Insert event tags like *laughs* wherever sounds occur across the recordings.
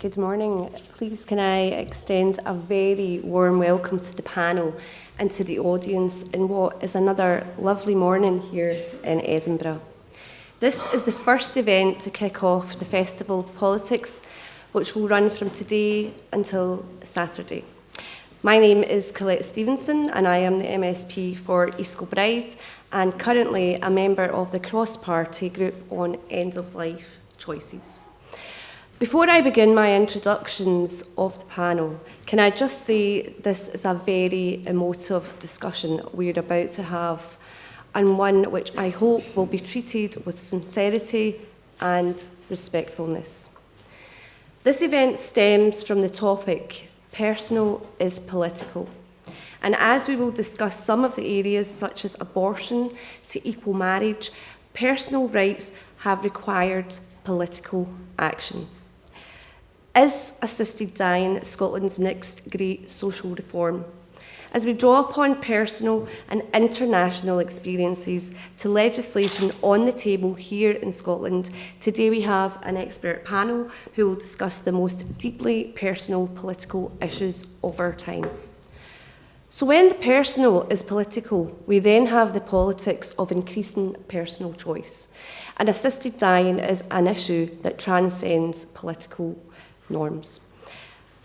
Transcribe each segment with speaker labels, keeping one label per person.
Speaker 1: Good morning. Please can I extend a very warm welcome to the panel and to the audience in what is another lovely morning here in Edinburgh. This is the first event to kick off the Festival of Politics, which will run from today until Saturday. My name is Colette Stevenson and I am the MSP for East Kilbride and currently a member of the cross-party group on end-of-life choices. Before I begin my introductions of the panel, can I just say this is a very emotive discussion we're about to have and one which I hope will be treated with sincerity and respectfulness. This event stems from the topic, personal is political. And as we will discuss some of the areas such as abortion to equal marriage, personal rights have required political action. Is assisted dying Scotland's next great social reform? As we draw upon personal and international experiences to legislation on the table here in Scotland, today we have an expert panel who will discuss the most deeply personal political issues of our time. So when the personal is political, we then have the politics of increasing personal choice. And assisted dying is an issue that transcends political norms.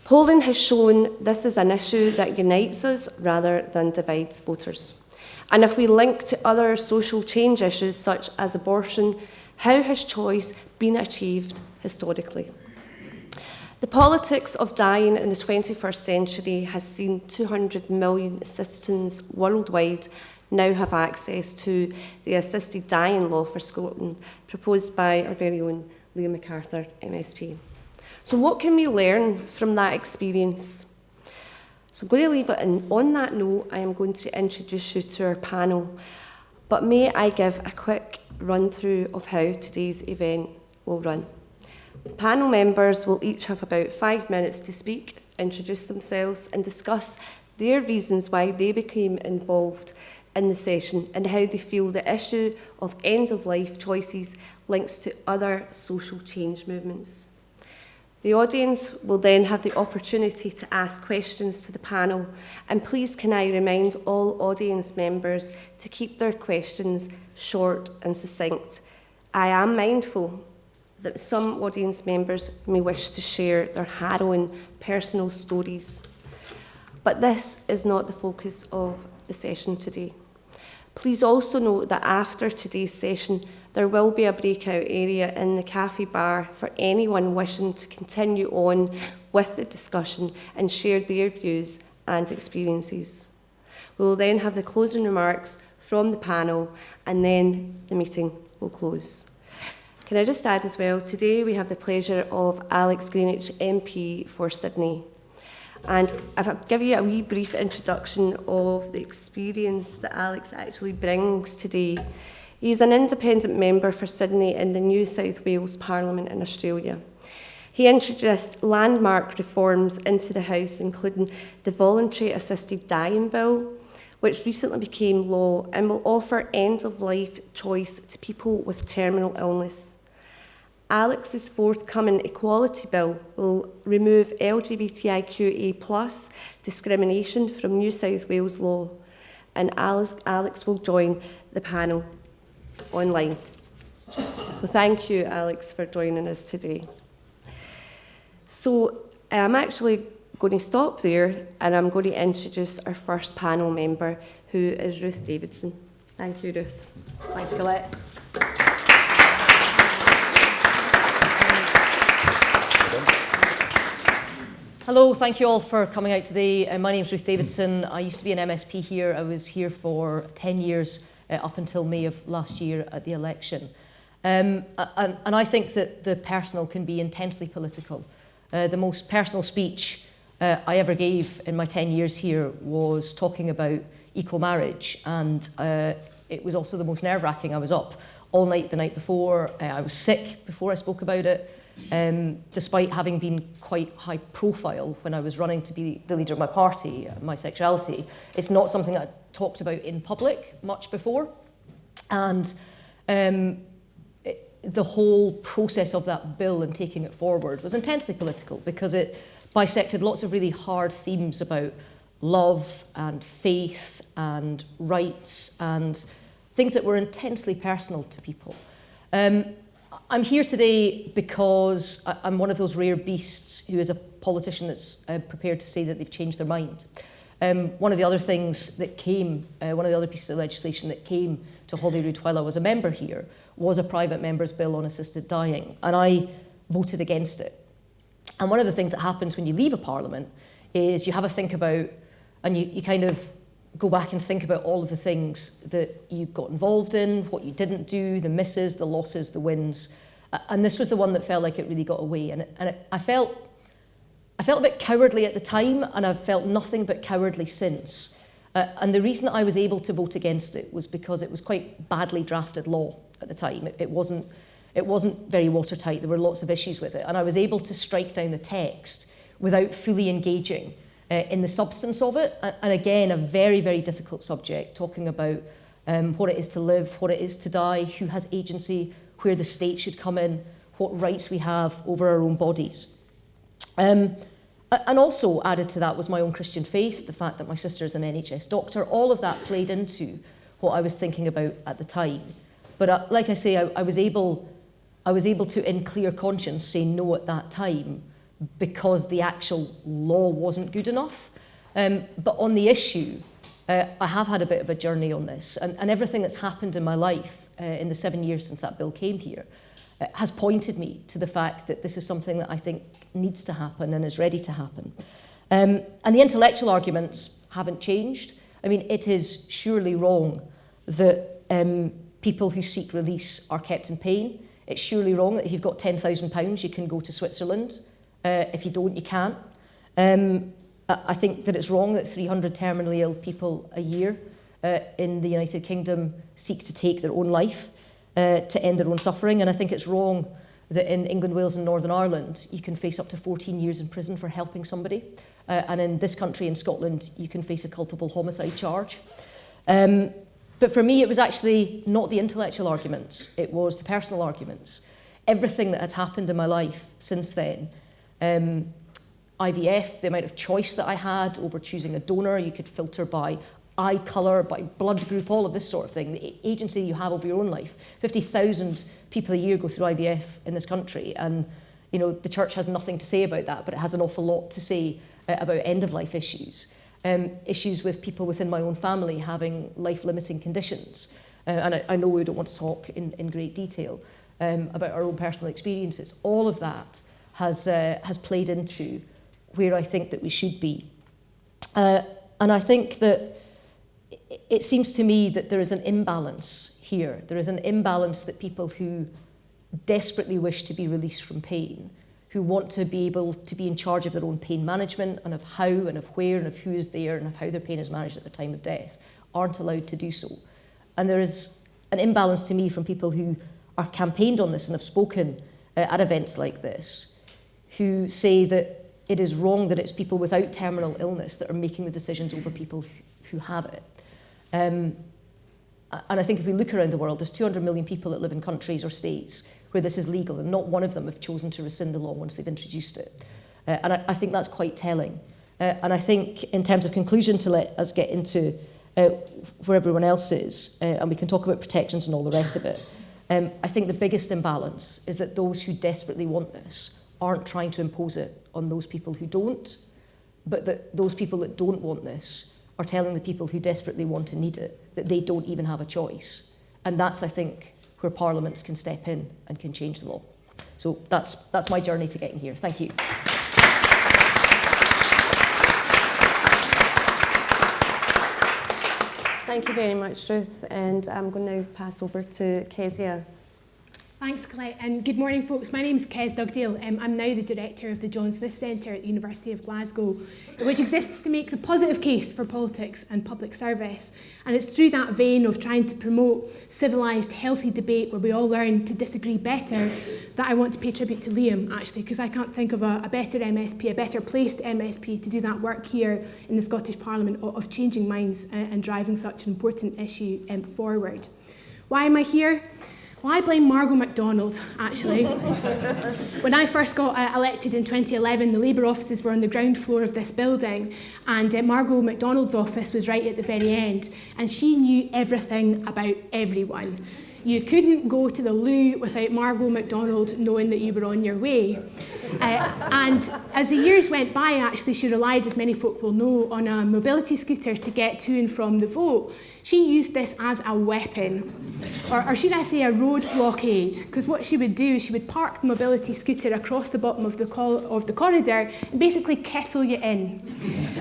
Speaker 1: Polling has shown this is an issue that unites us rather than divides voters. And if we link to other social change issues such as abortion, how has choice been achieved historically? The politics of dying in the 21st century has seen 200 million citizens worldwide now have access to the assisted dying law for Scotland, proposed by our very own Liam McArthur, MSP. So what can we learn from that experience? So I'm going to leave it and on that note, I am going to introduce you to our panel. But may I give a quick run through of how today's event will run. Panel members will each have about five minutes to speak, introduce themselves and discuss their reasons why they became involved in the session and how they feel the issue of end-of-life choices links to other social change movements. The audience will then have the opportunity to ask questions to the panel and please can I remind all audience members to keep their questions short and succinct. I am mindful that some audience members may wish to share their harrowing personal stories, but this is not the focus of the session today. Please also note that after today's session, there will be a breakout area in the cafe bar for anyone wishing to continue on with the discussion and share their views and experiences. We will then have the closing remarks from the panel and then the meeting will close. Can I just add as well, today we have the pleasure of Alex Greenwich MP for Sydney. And I'll give you a wee brief introduction of the experience that Alex actually brings today He is an independent member for Sydney in the New South Wales Parliament in Australia. He introduced landmark reforms into the House, including the Voluntary Assisted Dying Bill, which recently became law and will offer end-of-life choice to people with terminal illness. Alex's forthcoming Equality Bill will remove LGBTIQA discrimination from New South Wales law, and Alex, Alex will join the panel online. So thank you, Alex, for joining us today. So I'm actually going to stop there and I'm going to introduce our first panel member, who is Ruth Davidson. Thank you, Ruth.
Speaker 2: Thanks, Colette. Hello, thank you all for coming out today. Uh, my name is Ruth Davidson. I used to be an MSP here. I was here for 10 years uh, up until May of last year at the election. Um, and, and I think that the personal can be intensely political. Uh, the most personal speech uh, I ever gave in my 10 years here was talking about equal marriage and uh, it was also the most nerve-wracking. I was up all night the night before, uh, I was sick before I spoke about it, um, despite having been quite high profile when I was running to be the leader of my party, my sexuality. It's not something I talked about in public much before. And um, it, the whole process of that bill and taking it forward was intensely political because it bisected lots of really hard themes about love and faith and rights and things that were intensely personal to people. Um, I'm here today because I'm one of those rare beasts who is a politician that's uh, prepared to say that they've changed their mind. Um, one of the other things that came, uh, one of the other pieces of legislation that came to Holyrood while I was a member here was a private member's bill on assisted dying, and I voted against it. And one of the things that happens when you leave a parliament is you have a think about, and you, you kind of go back and think about all of the things that you got involved in, what you didn't do, the misses, the losses, the wins. And this was the one that felt like it really got away. And, it, and it, I felt I felt a bit cowardly at the time, and I've felt nothing but cowardly since. Uh, and the reason I was able to vote against it was because it was quite badly drafted law at the time. It, it wasn't it wasn't very watertight. There were lots of issues with it, and I was able to strike down the text without fully engaging uh, in the substance of it. And again, a very, very difficult subject, talking about um, what it is to live, what it is to die, who has agency, where the state should come in, what rights we have over our own bodies. Um, and also added to that was my own Christian faith, the fact that my sister is an NHS doctor. All of that played into what I was thinking about at the time. But uh, like I say, I, I, was able, I was able to, in clear conscience, say no at that time because the actual law wasn't good enough. Um, but on the issue, uh, I have had a bit of a journey on this, and, and everything that's happened in my life uh, in the seven years since that bill came here uh, has pointed me to the fact that this is something that I think needs to happen and is ready to happen. Um, and the intellectual arguments haven't changed. I mean, it is surely wrong that um, people who seek release are kept in pain. It's surely wrong that if you've got £10,000, you can go to Switzerland Uh, if you don't, you can't. Um, I think that it's wrong that 300 terminally ill people a year uh, in the United Kingdom seek to take their own life uh, to end their own suffering. And I think it's wrong that in England, Wales and Northern Ireland, you can face up to 14 years in prison for helping somebody. Uh, and in this country, in Scotland, you can face a culpable homicide charge. Um, but for me, it was actually not the intellectual arguments, it was the personal arguments. Everything that has happened in my life since then Um, IVF, the amount of choice that I had over choosing a donor, you could filter by eye colour, by blood group, all of this sort of thing, the agency you have over your own life. 50,000 people a year go through IVF in this country, and you know the church has nothing to say about that, but it has an awful lot to say uh, about end-of-life issues. Um, issues with people within my own family having life-limiting conditions. Uh, and I, I know we don't want to talk in, in great detail um, about our own personal experiences. All of that has, uh, has played into where I think that we should be. Uh, and I think that it seems to me that there is an imbalance here. There is an imbalance that people who desperately wish to be released from pain, who want to be able to be in charge of their own pain management and of how and of where and of who is there and of how their pain is managed at the time of death, aren't allowed to do so. And there is an imbalance to me from people who are campaigned on this and have spoken uh, at events like this, who say that it is wrong that it's people without terminal illness that are making the decisions over people who have it. Um, and I think if we look around the world, there's 200 million people that live in countries or states where this is legal, and not one of them have chosen to rescind the law once they've introduced it. Uh, and I, I think that's quite telling. Uh, and I think in terms of conclusion, to let us get into uh, where everyone else is, uh, and we can talk about protections and all the rest of it, um, I think the biggest imbalance is that those who desperately want this aren't trying to impose it on those people who don't, but that those people that don't want this are telling the people who desperately want and need it that they don't even have a choice. And that's, I think, where parliaments can step in and can change the law. So that's, that's my journey to getting here. Thank you.
Speaker 1: Thank you very much, Ruth. And I'm going to now pass over to Kezia.
Speaker 3: Thanks, Colette, and good morning, folks. My name is Kez Dugdale. Um, I'm now the director of the John Smith Centre at the University of Glasgow, which exists to make the positive case for politics and public service. And it's through that vein of trying to promote civilised, healthy debate where we all learn to disagree better that I want to pay tribute to Liam, actually, because I can't think of a, a better MSP, a better placed MSP to do that work here in the Scottish Parliament of, of changing minds and, and driving such an important issue um, forward. Why am I here? Well, I blame Margo MacDonald, actually. *laughs* when I first got uh, elected in 2011, the Labour offices were on the ground floor of this building, and uh, Margo MacDonald's office was right at the very end, and she knew everything about everyone. You couldn't go to the loo without Margo MacDonald knowing that you were on your way. Uh, and as the years went by, actually, she relied, as many folk will know, on a mobility scooter to get to and from the vote. She used this as a weapon, or, or should I say a road blockade, because what she would do is she would park the mobility scooter across the bottom of the, of the corridor and basically kettle you in.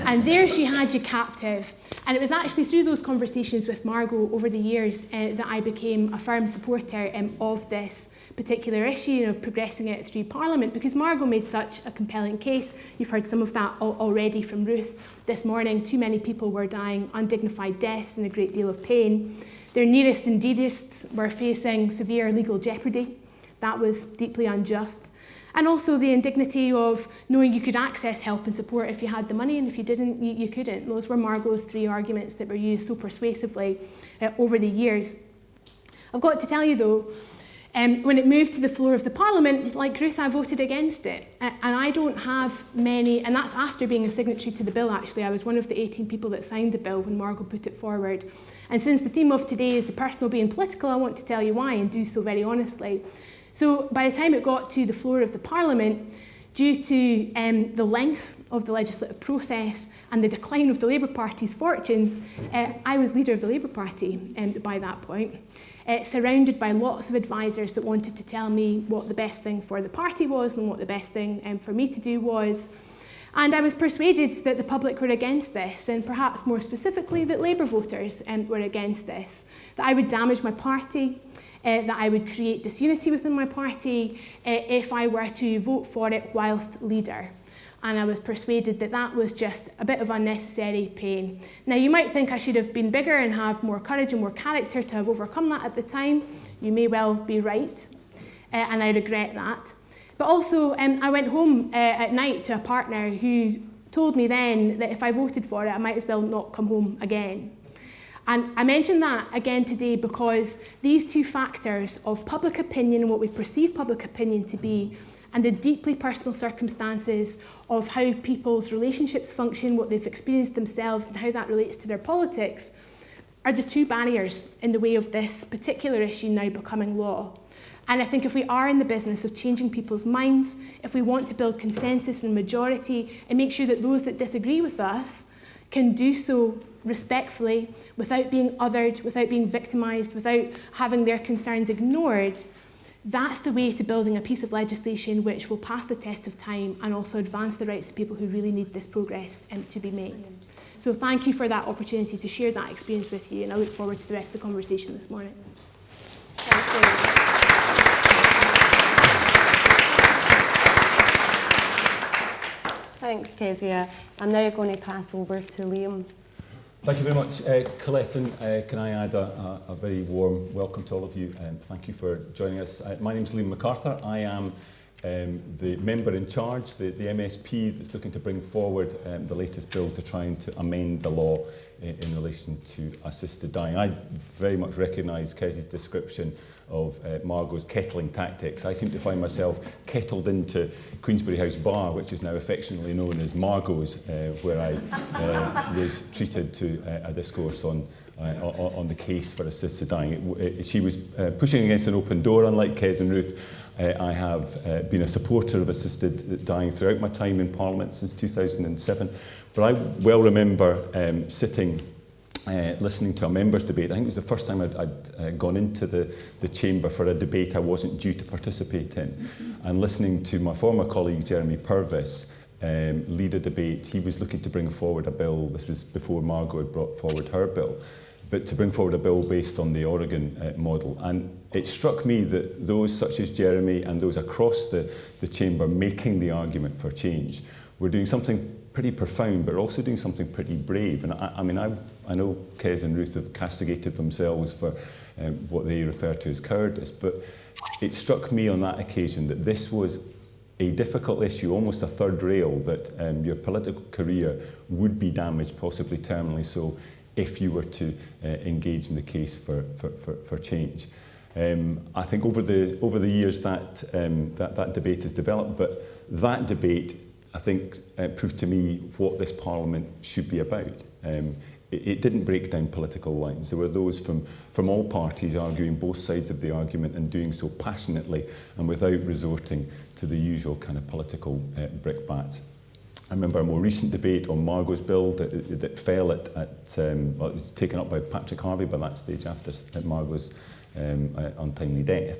Speaker 3: And there she had you captive. And it was actually through those conversations with Margo over the years uh, that I became a firm supporter um, of this particular issue of progressing it through Parliament because Margo made such a compelling case. You've heard some of that al already from Ruth this morning. Too many people were dying undignified deaths and a great deal of pain. Their nearest and dearest were facing severe legal jeopardy. That was deeply unjust. And also the indignity of knowing you could access help and support if you had the money, and if you didn't, you, you couldn't. Those were Margo's three arguments that were used so persuasively uh, over the years. I've got to tell you though, um, when it moved to the floor of the Parliament, like Ruth, I voted against it. And I don't have many, and that's after being a signatory to the bill actually. I was one of the 18 people that signed the bill when Margo put it forward. And since the theme of today is the personal being political, I want to tell you why and do so very honestly. So by the time it got to the floor of the Parliament, due to um, the length of the legislative process and the decline of the Labour Party's fortunes, uh, I was leader of the Labour Party um, by that point, uh, surrounded by lots of advisors that wanted to tell me what the best thing for the party was and what the best thing um, for me to do was. And I was persuaded that the public were against this, and perhaps more specifically that Labour voters um, were against this, that I would damage my party, uh, that I would create disunity within my party uh, if I were to vote for it whilst leader. And I was persuaded that that was just a bit of unnecessary pain. Now, you might think I should have been bigger and have more courage and more character to have overcome that at the time. You may well be right, uh, and I regret that. But also, um, I went home uh, at night to a partner who told me then that if I voted for it, I might as well not come home again. And I mention that again today because these two factors of public opinion what we perceive public opinion to be and the deeply personal circumstances of how people's relationships function, what they've experienced themselves and how that relates to their politics are the two barriers in the way of this particular issue now becoming law. And I think if we are in the business of changing people's minds, if we want to build consensus and majority and make sure that those that disagree with us can do so respectfully, without being othered, without being victimised, without having their concerns ignored, that's the way to building a piece of legislation which will pass the test of time and also advance the rights of people who really need this progress um, to be made. So thank you for that opportunity to share that experience with you and I look forward to the rest of the conversation this morning.
Speaker 1: Thank you. Thanks, Kezia. I'm now going to pass over to Liam.
Speaker 4: Thank you very much, uh, Colette. And uh, can I add a, a, a very warm welcome to all of you and thank you for joining us. Uh, my name is Liam McArthur. I am um, the member in charge, the, the MSP that's looking to bring forward um, the latest bill to try and to amend the law in, in relation to assisted dying. I very much recognise Kezzy's description of uh, Margo's kettling tactics. I seem to find myself kettled into Queensberry House Bar, which is now affectionately known as Margo's, uh, where I uh, *laughs* was treated to uh, a discourse on uh, on the case for assisted dying. It, it, she was uh, pushing against an open door, unlike Kez and Ruth. Uh, I have uh, been a supporter of assisted dying throughout my time in Parliament since 2007. But I well remember um, sitting uh, listening to a members' debate. I think it was the first time I'd, I'd uh, gone into the, the chamber for a debate I wasn't due to participate in. And listening to my former colleague, Jeremy Purvis, um, lead a debate. He was looking to bring forward a bill. This was before Margo had brought forward her bill. But to bring forward a bill based on the Oregon uh, model. And it struck me that those such as Jeremy and those across the, the chamber making the argument for change were doing something pretty profound, but also doing something pretty brave. And I, I mean, I, I know Kez and Ruth have castigated themselves for um, what they refer to as cowardice, but it struck me on that occasion that this was a difficult issue, almost a third rail, that um, your political career would be damaged, possibly terminally so, if you were to uh, engage in the case for, for, for, for change. Um, I think over the, over the years that, um, that, that debate has developed, but that debate, I think, uh, proved to me what this Parliament should be about. Um, it, it didn't break down political lines. There were those from, from all parties arguing both sides of the argument and doing so passionately and without resorting to the usual kind of political uh, brickbats. I remember a more recent debate on Margot's bill that, that fell at, at um, well, it was taken up by Patrick Harvey by that stage after uh, Margot's um, uh, untimely death,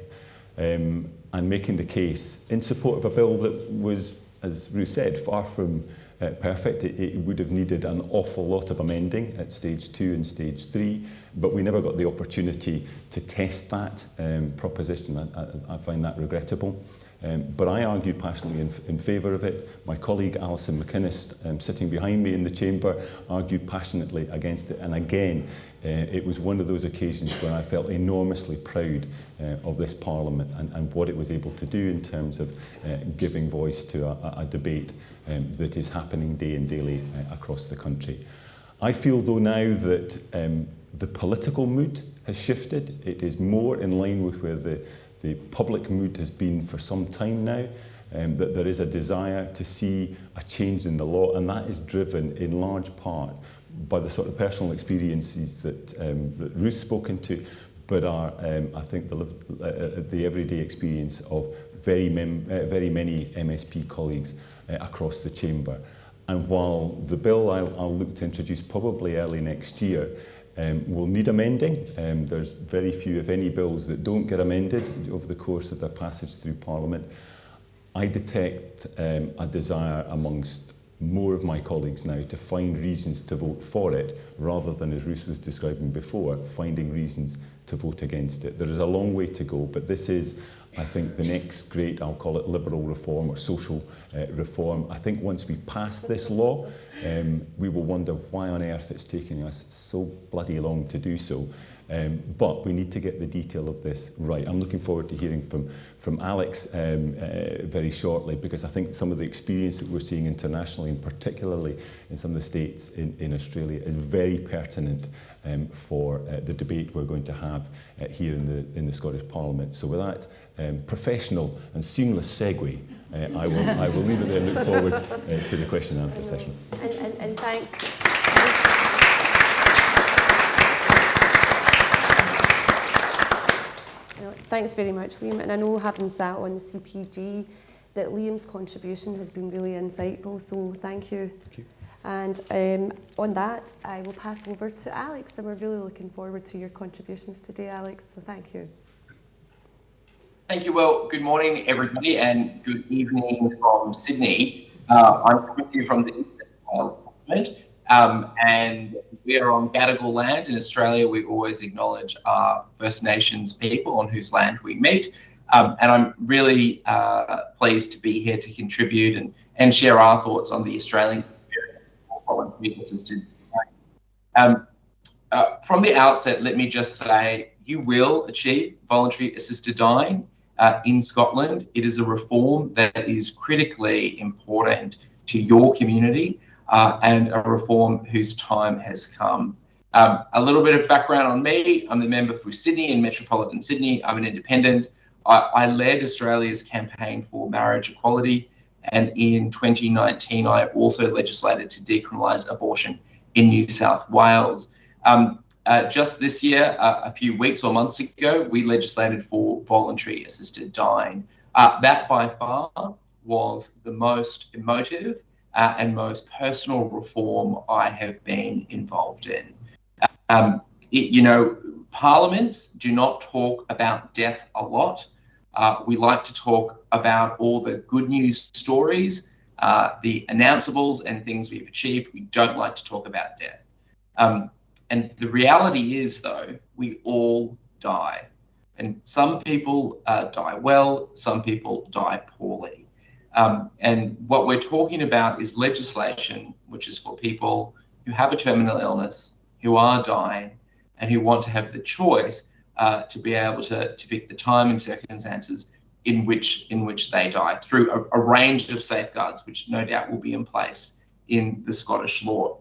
Speaker 4: um, and making the case in support of a bill that was, as Ruth said, far from uh, perfect. It, it would have needed an awful lot of amending at stage two and stage three, but we never got the opportunity to test that um, proposition. I, I, I find that regrettable. Um, but I argued passionately in, in favour of it. My colleague Alison McInnes, um, sitting behind me in the chamber, argued passionately against it. And again, uh, it was one of those occasions where I felt enormously proud uh, of this Parliament and, and what it was able to do in terms of uh, giving voice to a, a debate um, that is happening day and daily uh, across the country. I feel though now that um, the political mood has shifted. It is more in line with where the the public mood has been for some time now, um, that there is a desire to see a change in the law, and that is driven in large part by the sort of personal experiences that, um, that Ruth's spoken to, but are, um, I think, the, uh, the everyday experience of very, mem uh, very many MSP colleagues uh, across the chamber. And while the bill I'll, I'll look to introduce probably early next year um, will need amending. Um, there's very few, if any, bills that don't get amended over the course of their passage through Parliament. I detect um, a desire amongst more of my colleagues now to find reasons to vote for it rather than, as Ruth was describing before, finding reasons to vote against it. There is a long way to go, but this is, I think, the next great, I'll call it liberal reform or social uh, reform. I think once we pass this law, um, we will wonder why on earth it's taking us so bloody long to do so. Um, but we need to get the detail of this right. I'm looking forward to hearing from, from Alex um, uh, very shortly because I think some of the experience that we're seeing internationally and particularly in some of the states in, in Australia is very pertinent um, for uh, the debate we're going to have uh, here in the, in the Scottish Parliament. So with that um, professional and seamless segue, uh, I, will, I will leave it there and look forward uh, to the question and answer session.
Speaker 1: And, and, and thanks. Thanks very much, Liam. And I know having sat on the CPG that Liam's contribution has been really insightful, so thank you.
Speaker 4: Thank you.
Speaker 1: And um, on that, I will pass over to Alex, and we're really looking forward to your contributions today, Alex, so thank you.
Speaker 5: Thank you. Well, good morning, everybody, and good evening from Sydney. Uh, I'm to you from the East Parliament, um, and we are on Gadigal land in Australia. We always acknowledge our First Nations people on whose land we meet. Um, and I'm really uh, pleased to be here to contribute and, and share our thoughts on the Australian assisted um, uh, From the outset, let me just say you will achieve voluntary assisted dying uh, in Scotland. It is a reform that is critically important to your community uh, and a reform whose time has come. Um, a little bit of background on me. I'm the member for Sydney and Metropolitan Sydney. I'm an independent. I, I led Australia's campaign for marriage equality. And in 2019, I also legislated to decriminalise abortion in New South Wales. Um, uh, just this year, uh, a few weeks or months ago, we legislated for voluntary assisted dying. Uh, that by far was the most emotive uh, and most personal reform I have been involved in. Um, it, you know, parliaments do not talk about death a lot. Uh, we like to talk about all the good news stories, uh, the announceables, and things we've achieved. We don't like to talk about death. Um, and the reality is, though, we all die. And some people uh, die well, some people die poorly. Um, and what we're talking about is legislation, which is for people who have a terminal illness, who are dying, and who want to have the choice uh, to be able to, to pick the time and circumstances in which in which they die through a, a range of safeguards, which no doubt will be in place in the Scottish law.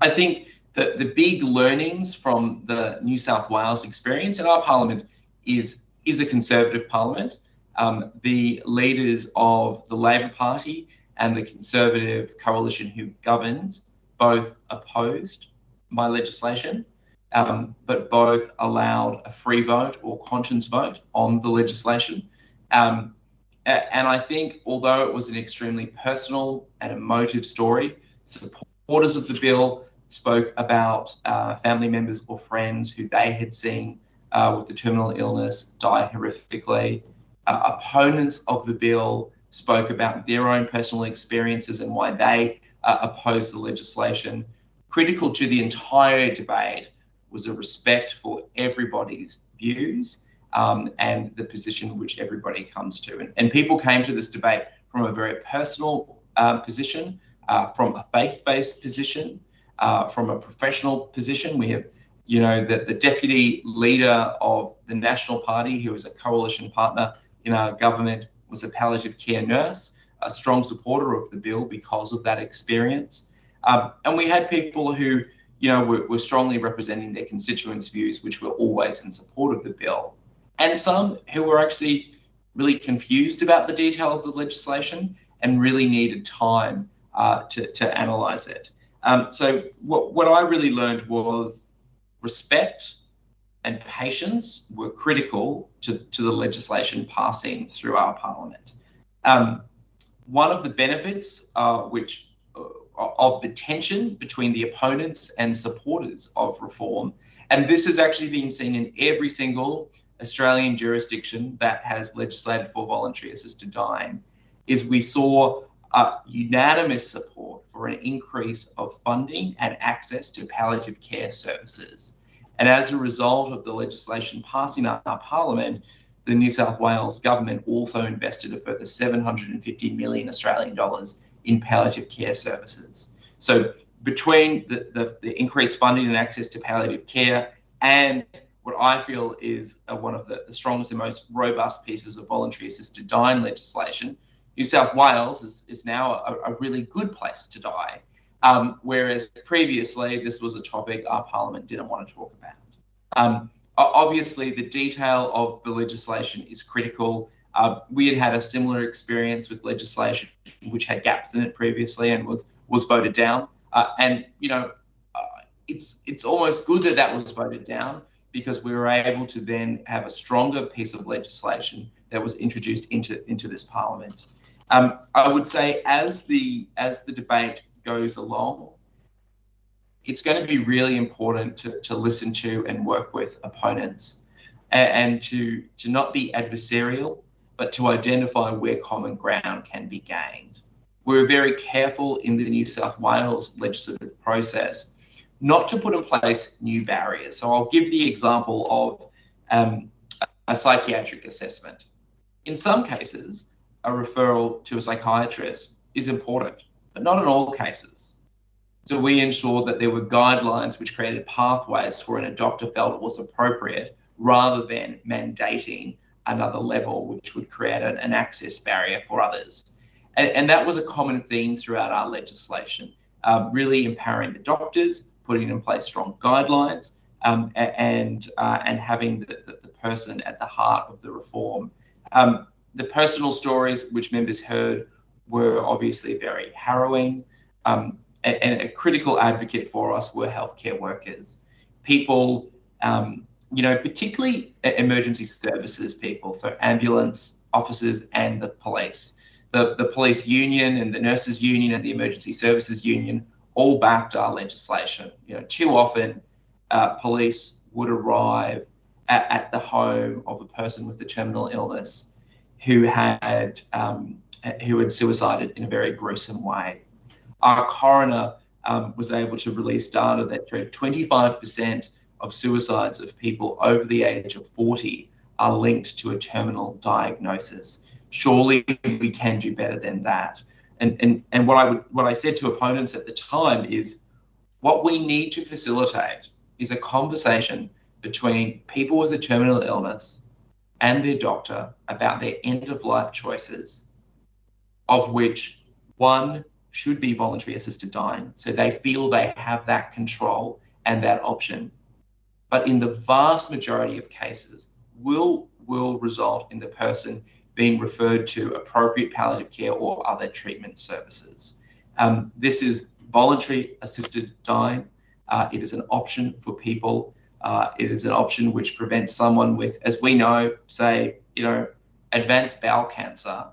Speaker 5: I think the, the big learnings from the New South Wales experience in our parliament is is a Conservative Parliament. Um, the leaders of the Labor Party and the Conservative coalition who governs both opposed my legislation, um, but both allowed a free vote or conscience vote on the legislation. Um, and I think, although it was an extremely personal and emotive story, supporters of the bill spoke about uh, family members or friends who they had seen uh, with the terminal illness die horrifically. Uh, opponents of the bill spoke about their own personal experiences and why they uh, opposed the legislation. Critical to the entire debate was a respect for everybody's views um, and the position which everybody comes to. And, and, people came to this debate from a very personal uh, position, uh, from a faith-based position, uh, from a professional position. We have, you know, the, the deputy leader of the National Party, who is a coalition partner in our government, was a palliative care nurse, a strong supporter of the bill because of that experience. Um, and we had people who, you know, were, were strongly representing their constituents' views, which were always in support of the bill and some who were actually really confused about the detail of the legislation and really needed time uh, to, to analyse it. Um, so what, what I really learned was respect and patience were critical to, to the legislation passing through our parliament. Um, one of the benefits uh, which uh, of the tension between the opponents and supporters of reform, and this has actually been seen in every single Australian jurisdiction that has legislated for voluntary assisted dying is we saw unanimous support for an increase of funding and access to palliative care services. And as a result of the legislation passing our, our parliament, the New South Wales government also invested a further 750 million Australian dollars in palliative care services. So between the, the, the increased funding and access to palliative care and what I feel is uh, one of the, the, strongest and most robust pieces of voluntary assisted dying legislation. New South Wales is, is now a, a really good place to die, um, whereas previously this was a topic our Parliament didn't want to talk about. Um, obviously, the detail of the legislation is critical. Uh, we had had a similar experience with legislation which had gaps in it previously and was was voted down. Uh, and you know, uh, it's it's almost good that that was voted down because we were able to then have a stronger piece of legislation that was introduced into, into this parliament. Um, I would say as the as the debate goes along, it's going to be really important to, to listen to and work with opponents and, and to to not be adversarial, but to identify where common ground can be gained. We were very careful in the New South Wales legislative process not to put in place new barriers. So I'll give the example of um, a psychiatric assessment. In some cases, a referral to a psychiatrist is important, but not in all cases. So we ensured that there were guidelines which created pathways for when a doctor felt it was appropriate rather than mandating another level which would create an, an access barrier for others. And, and, that was a common theme throughout our legislation, uh, really empowering the doctors, putting in place strong guidelines, um, and uh, and having the, the, the, person at the heart of the reform. Um, the personal stories which members heard were obviously very harrowing, um, and, and, a critical advocate for us were healthcare workers, people, um, you know, particularly emergency services people, so ambulance officers and the police. The, the police union and the nurses union and the emergency services union all backed our legislation. You know, too often uh, police would arrive at, at, the home of a person with a terminal illness who had um, who had suicided in a very gruesome way. Our coroner um, was able to release data that showed 25% of suicides of people over the age of 40 are linked to a terminal diagnosis. Surely we can do better than that. And, and, and what I would what I said to opponents at the time is what we need to facilitate is a conversation between people with a terminal illness and their doctor about their end of life choices, of which one should be voluntary assisted dying. So they feel they have that control and that option. But in the vast majority of cases, will will result in the person being referred to appropriate palliative care or other treatment services. Um, this is voluntary assisted dying. Uh, it is an option for people. Uh, it is an option which prevents someone with, as we know, say, you know, advanced bowel cancer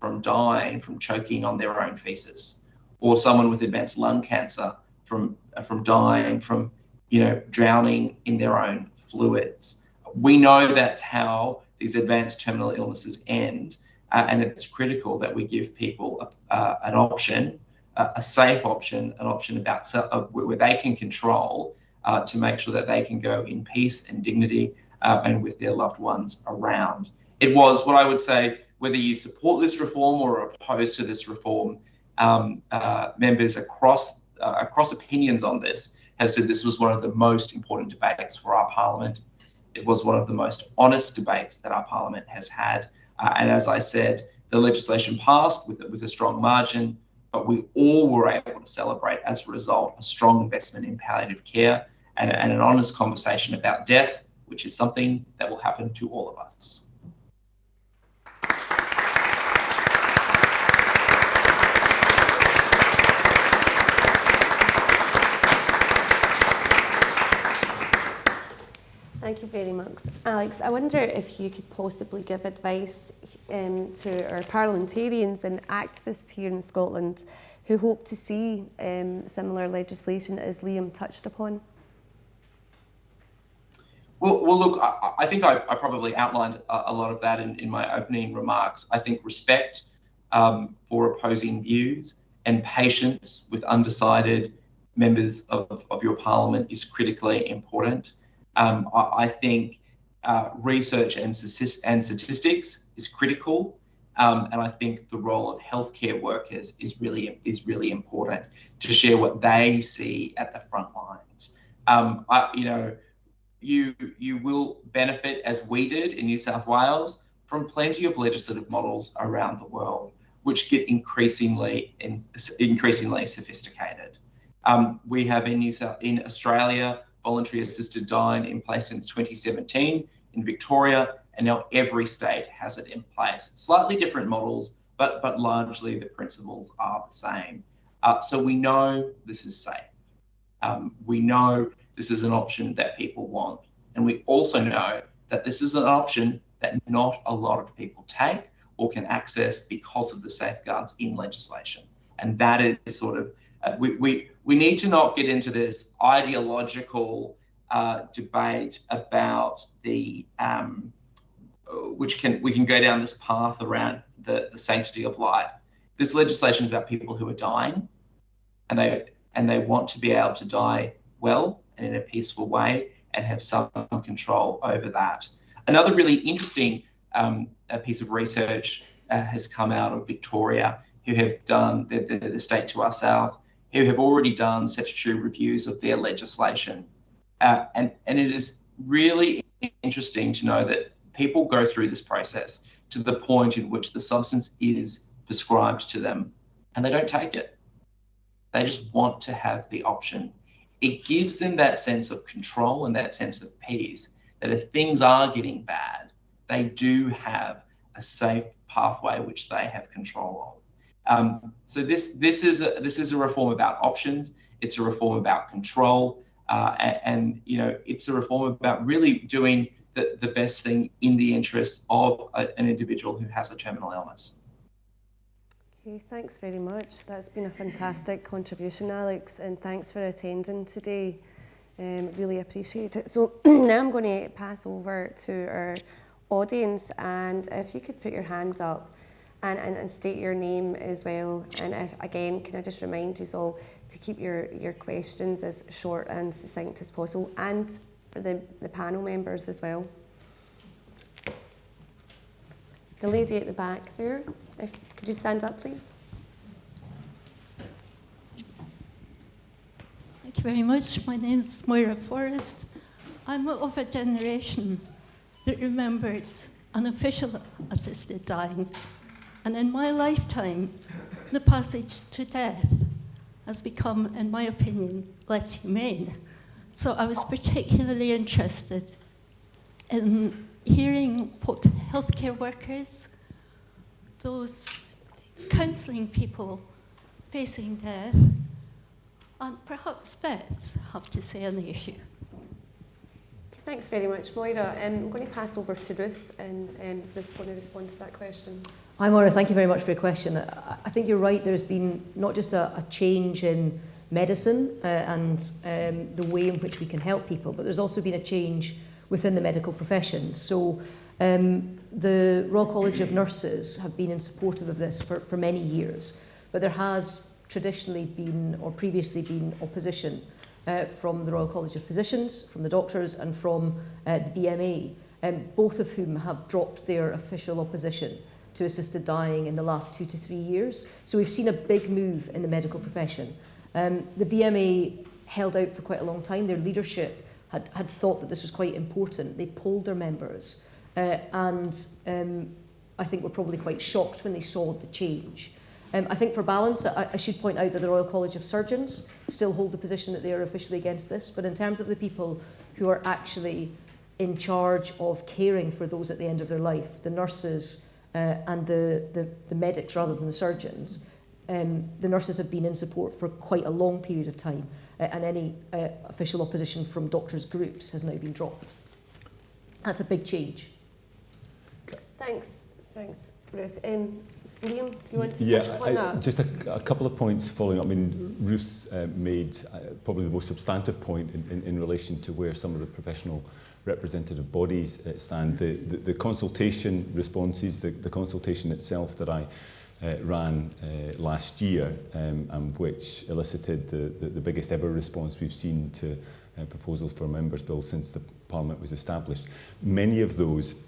Speaker 5: from dying from choking on their own feces, or someone with advanced lung cancer from from dying from, you know, drowning in their own fluids. We know that's how these advanced terminal illnesses end, uh, and it's critical that we give people uh, an option, uh, a safe option, an option about uh, where they can control uh, to make sure that they can go in peace and dignity uh, and with their loved ones around. It was what I would say, whether you support this reform or are opposed to this reform, um, members across across opinions on this have said this was one of the most important debates for our parliament it was one of the most honest debates that our parliament has had. Uh, and as I said, the legislation passed with, with a strong margin, but we all were able to celebrate as a result a strong investment in palliative care and, and an honest conversation about death, which is something that will happen to all of us.
Speaker 1: Thank you very much. Alex, I wonder if you could possibly give advice um, to our parliamentarians and activists here in Scotland who hope to see um, similar legislation as Liam touched upon.
Speaker 5: Well, well look, I, I think I, I, probably outlined a, a, lot of that in, in, my opening remarks. I think respect um, for opposing views and patience with undecided members of, of your parliament is critically important. Um, I, I, think uh, research and, and, statistics is critical. Um, and I think the role of healthcare workers is really is really important to share what they see at the front lines. Um, I, you know, you you will benefit as we did in New South Wales from plenty of legislative models around the world, which get increasingly in, increasingly sophisticated. Um, we have in New South in Australia voluntary assisted dying in place since 2017 in Victoria, and now every state has it in place. Slightly different models, but, but largely the principles are the same. Uh, so we know this is safe. Um, we know this is an option that people want. And we also know that this is an option that not a lot of people take or can access because of the safeguards in legislation. And that is sort of uh, we, we, we need to not get into this ideological uh, debate about the um, which can we can go down this path around the, the sanctity of life. This legislation is about people who are dying, and they and they want to be able to die well and in a peaceful way and have some control over that. Another really interesting um, piece of research uh, has come out of Victoria, who have done the, the, the state to our south, who have already done statutory reviews of their legislation. Uh, and, and it is really interesting to know that people go through this process to the point in which the substance is prescribed to them and they don't take it. They just want to have the option. It gives them that sense of control and that sense of peace that if things are getting bad, they do have a safe pathway which they have control of. Um, so this this is a, this is a reform about options. It's a reform about control, uh, and, and, you know it's a reform about really doing the, the best thing in the interest of a, an individual who has a terminal illness.
Speaker 1: Okay, thanks very much. That's been a fantastic contribution, Alex, and thanks for attending today. Um, really appreciate it. So *clears throat* now I'm going to pass over to our audience, and if you could put your hand up and, and, and state your name as well. And if, again, can I just remind you all to keep your, your questions as short and succinct as possible, and for the, the panel members as well. The lady at the back there, if, could you stand up, please?
Speaker 6: Thank you very much. My name is Moira Forrest. I'm of a generation that remembers unofficial assisted dying and in my lifetime, the passage to death has become, in my opinion, less humane. So I was particularly interested in hearing what healthcare workers, those counselling people facing death, and perhaps vets have to say on the issue.
Speaker 1: Thanks very much, Moira. Um, I'm going to pass over to Ruth, and um, Ruth's going to respond to that question.
Speaker 2: Hi, Moira. Thank you very much for your question. I I think you're right. There's been not just a, a change in medicine uh, and um, the way in which we can help people, but there's also been a change within the medical profession. So um, the Royal College of Nurses have been in support of this for, for many years, but there has traditionally been or previously been opposition uh, from the Royal College of Physicians, from the doctors and from uh, the BMA, um, both of whom have dropped their official opposition to assisted dying in the last two to three years. So we've seen a big move in the medical profession. Um, the BMA held out for quite a long time. Their leadership had, had thought that this was quite important. They polled their members uh, and um, I think were probably quite shocked when they saw the change. Um, I think for balance, I, I should point out that the Royal College of Surgeons still hold the position that they are officially against this, but in terms of the people who are actually in charge of caring for those at the end of their life, the nurses uh, and the, the, the medics rather than the surgeons, um, the nurses have been in support for quite a long period of time, uh, and any uh, official opposition from doctors' groups has now been dropped. That's a big change.
Speaker 1: Thanks, thanks, Ruth. Um, Liam, do you want to
Speaker 4: yeah,
Speaker 1: touch upon
Speaker 4: I,
Speaker 1: that?
Speaker 4: just a, a couple of points following up. I mean, Ruth uh, made uh, probably the most substantive point in, in, in relation to where some of the professional representative bodies uh, stand. The, the, the consultation responses, the, the consultation itself that I uh, ran uh, last year, um, and which elicited the, the, the biggest ever response we've seen to uh, proposals for members' bill since the Parliament was established. Many of those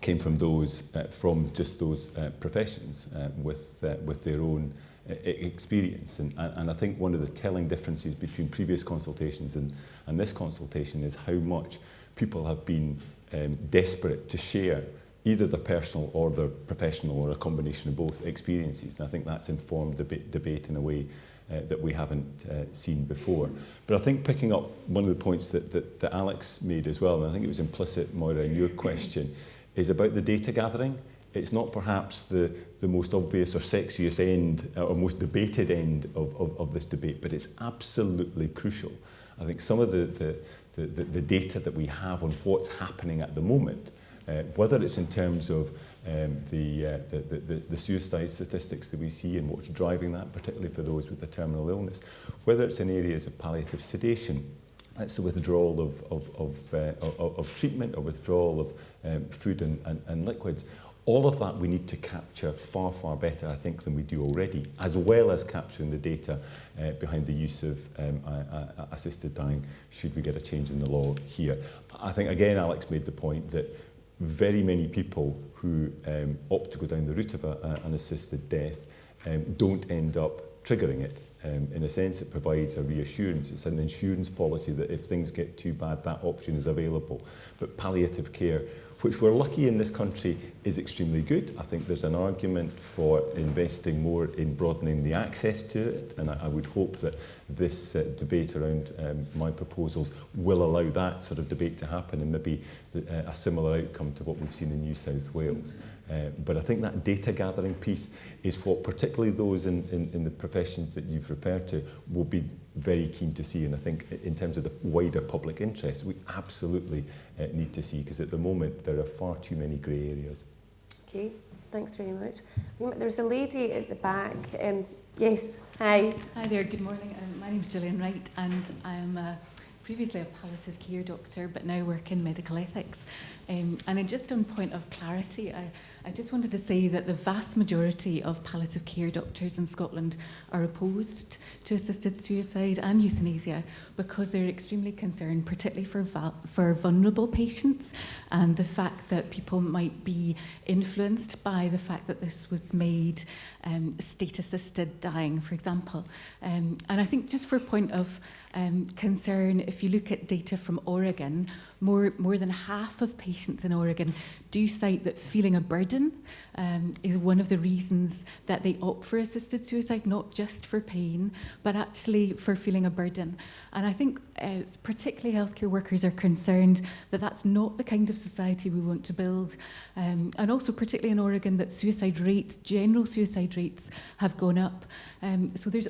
Speaker 4: came from those uh, from just those uh, professions uh, with uh, with their own uh, experience and, and I think one of the telling differences between previous consultations and, and this consultation is how much people have been um, desperate to share either their personal or their professional or a combination of both experiences and I think that's informed the debate in a way uh, that we haven't uh, seen before. But I think picking up one of the points that, that, that Alex made as well, and I think it was implicit, Moira, in your question, is about the data gathering. It's not perhaps the, the most obvious or sexiest end uh, or most debated end of, of, of this debate, but it's absolutely crucial. I think some of the, the, the, the, the data that we have on what's happening at the moment, uh, whether it's in terms of um, the, uh, the, the, the suicide statistics that we see and what's driving that, particularly for those with the terminal illness, whether it's in areas of palliative sedation, that's the withdrawal of, of, of, uh, of, of treatment or withdrawal of um, food and, and, and liquids. All of that we need to capture far, far better, I think, than we do already, as well as capturing the data uh, behind the use of um, uh, assisted dying should we get a change in the law here. I think, again, Alex made the point that very many people who um, opt to go down the route of a, a, an assisted death um, don't end up triggering it. Um, in a sense, it provides a reassurance. It's an insurance policy that if things get too bad, that option is available. But palliative care, which we're lucky in this country is extremely good. I think there's an argument for investing more in broadening the access to it, and I, I would hope that this uh, debate around um, my proposals will allow that sort of debate to happen and maybe the, uh, a similar outcome to what we've seen in New South Wales. Uh, but I think that data gathering piece is what particularly those in, in, in the professions that you've referred to will be very keen to see. And I think in terms of the wider public interest, we absolutely uh, need to see because at the moment there are far too many grey areas.
Speaker 1: Okay, thanks very much. There's a lady at the back. Um, yes, hi.
Speaker 7: Hi there, good morning. Um, my name is Gillian Wright and I'm uh, previously a palliative care doctor, but now work in medical ethics. Um, and just on point of clarity, I, I just wanted to say that the vast majority of palliative care doctors in Scotland are opposed to assisted suicide and euthanasia because they're extremely concerned, particularly for, for vulnerable patients and the fact that people might be influenced by the fact that this was made um, state-assisted dying, for example. Um, and I think just for a point of um, concern, if you look at data from Oregon, more, more than half of patients in Oregon do cite that feeling a burden um, is one of the reasons that they opt for assisted suicide, not just for pain, but actually for feeling a burden. And I think uh, particularly healthcare workers are concerned that that's not the kind of society we want to build. Um, and also particularly in Oregon that suicide rates, general suicide rates have gone up. Um, so there's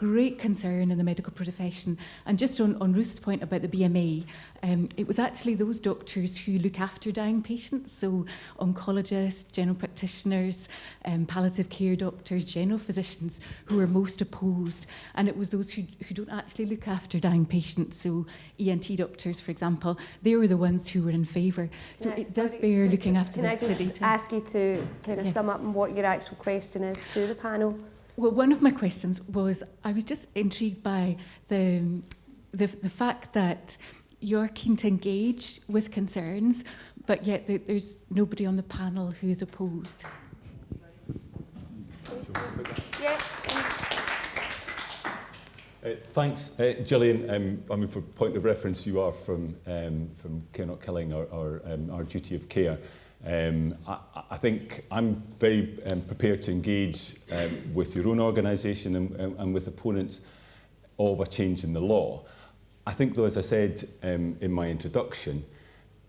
Speaker 7: great concern in the medical profession. And just on, on Ruth's point about the BMA, um, it was actually those doctors who look after dying patients, so oncologists, general practitioners, um, palliative care doctors, general physicians, who were most opposed. And it was those who, who don't actually look after dying patients, so ENT doctors, for example, they were the ones who were in favour. So
Speaker 1: Yeah,
Speaker 7: it does
Speaker 1: sorry,
Speaker 7: bear looking after
Speaker 1: Can
Speaker 7: the,
Speaker 1: I
Speaker 7: the
Speaker 1: just
Speaker 7: data.
Speaker 1: ask you to kind of
Speaker 7: Yeah.
Speaker 1: sum up what your actual question is to the panel?
Speaker 7: Well, one of my questions was I was just intrigued by the, the, the fact that you're keen to engage with concerns, but yet there- there's nobody on the panel who's opposed.
Speaker 1: Yeah.
Speaker 4: Uh, thanks, uh, Gillian. Um, I mean, for point of reference, you are from um, from Care Not Killing, our, um, our duty of care. Um, I, I think I'm very um, prepared to engage um, with your own organisation and, and, and with opponents of a change in the law. I think, though, as I said um, in my introduction,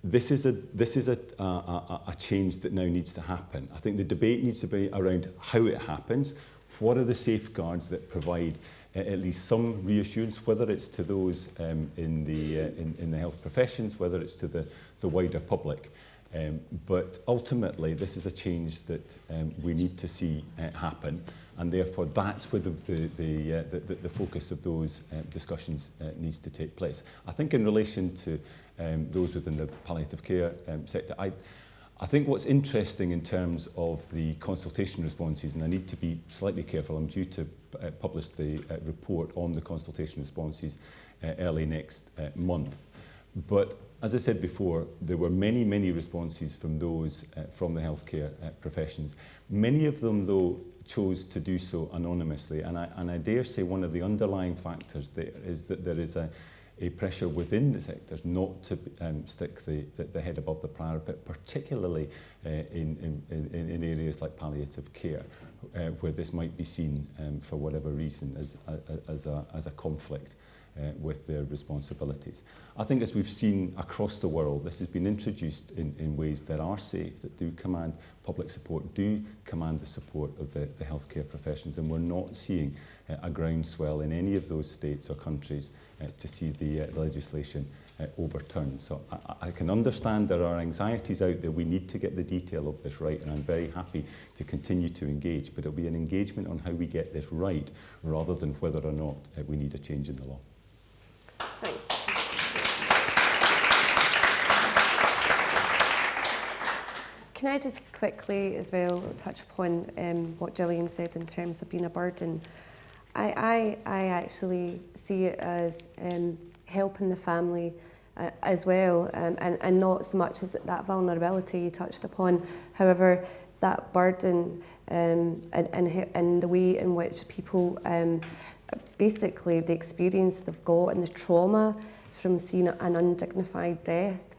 Speaker 4: this is a this is a, a, a, change that now needs to happen. I think the debate needs to be around how it happens. What are the safeguards that provide at least some reassurance, whether it's to those um, in the uh, in, in the health professions, whether it's to the the wider public. Um, but ultimately, this is a change that um, we need to see uh, happen, and therefore that's where the, the, the, uh, the, the, focus of those uh, discussions uh, needs to take place. I think in relation to um, those within the palliative care um, sector, I, I think what's interesting in terms of the consultation responses, and I need to be slightly careful, I'm due to uh, publish the uh, report on the consultation responses uh, early next uh, month. But as I said before, there were many, many responses from those uh, from the healthcare uh, professions. Many of them, though, chose to do so anonymously. And I, and I dare say one of the underlying factors there is that there is a, a pressure within the sectors not to um, stick the, the, the head above the parapet, particularly uh, in, in, in, in areas like palliative care, uh, where this might be seen um, for whatever reason as, as, a, as a conflict. Uh, with their responsibilities. I think as we've seen across the world, this has been introduced in, in ways that are safe, that do command public support, do command the support of the, the healthcare professions, and we're not seeing uh, a groundswell in any of those states or countries uh, to see the, uh, legislation uh, overturned. So I, I can understand there are anxieties out there. We need to get the detail of this right, and I'm very happy to continue to engage, but it'll be an engagement on how we get this right rather than whether or not uh, we need a change in the law.
Speaker 1: Thanks. Can I just quickly as well touch upon um, what Gillian said in terms of being a burden? I, I, I actually see it as um, helping the family uh, as well, um, and, and not so much as that vulnerability you touched upon. However, that burden um, and, and, and the way in which people, um, basically the experience they've got and the trauma from seeing an undignified death.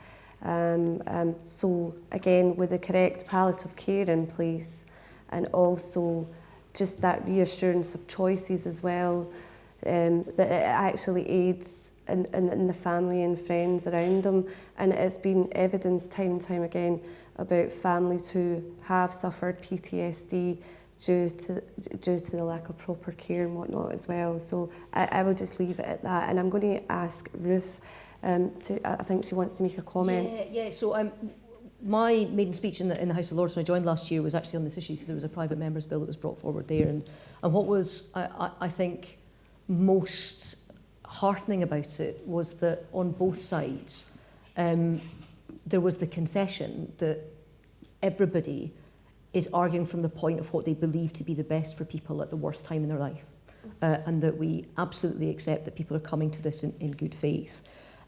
Speaker 1: Um, um, so again, with the correct palliative care in place and also just that reassurance of choices as well, um, that it actually aids in, in, in the family and friends around them. And it's been evidenced time and time again about families who have suffered PTSD due to, due to the lack of proper care and whatnot as well. So I, I will just leave it at that. And I'm going to ask Ruth, um, to, I think she wants to make a comment.
Speaker 2: Yeah, yeah. So um, my maiden speech in the, in the House of Lords when I joined last year was actually on this issue because there was a private member's bill that was brought forward there. And, and what was, I, I, I think, most heartening about it was that on both sides, um, there was the concession that everybody is arguing from the point of what they believe to be the best for people at the worst time in their life. Uh, and that we absolutely accept that people are coming to this in, in good faith.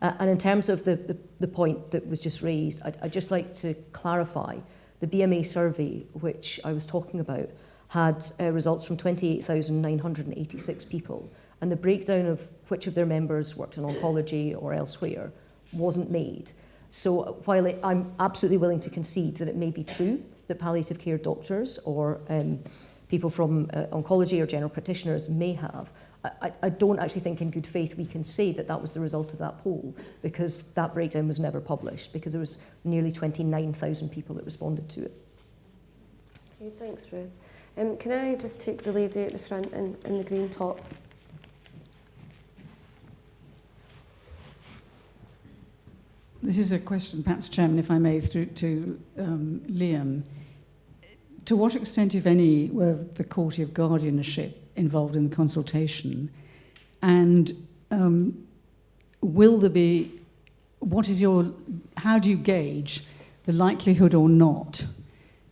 Speaker 2: Uh, and in terms of the, the, the point that was just raised, I'd, I'd just like to clarify the BMA survey, which I was talking about, had uh, results from 28,986 people. And the breakdown of which of their members worked in oncology or elsewhere wasn't made. So while it, I'm absolutely willing to concede that it may be true that palliative care doctors or um, people from uh, oncology or general practitioners may have, I, I don't actually think in good faith we can say that that was the result of that poll because that breakdown was never published because there was nearly 29,000 people that responded to it.
Speaker 1: Okay, thanks, Ruth. Um, can I just take the lady at the front in, in the green top?
Speaker 8: This is a question, perhaps, Chairman, if I may, through to um, Liam. To what extent, if any, were the Court of Guardianship involved in the consultation? And um, will there be, what is your, how do you gauge the likelihood or not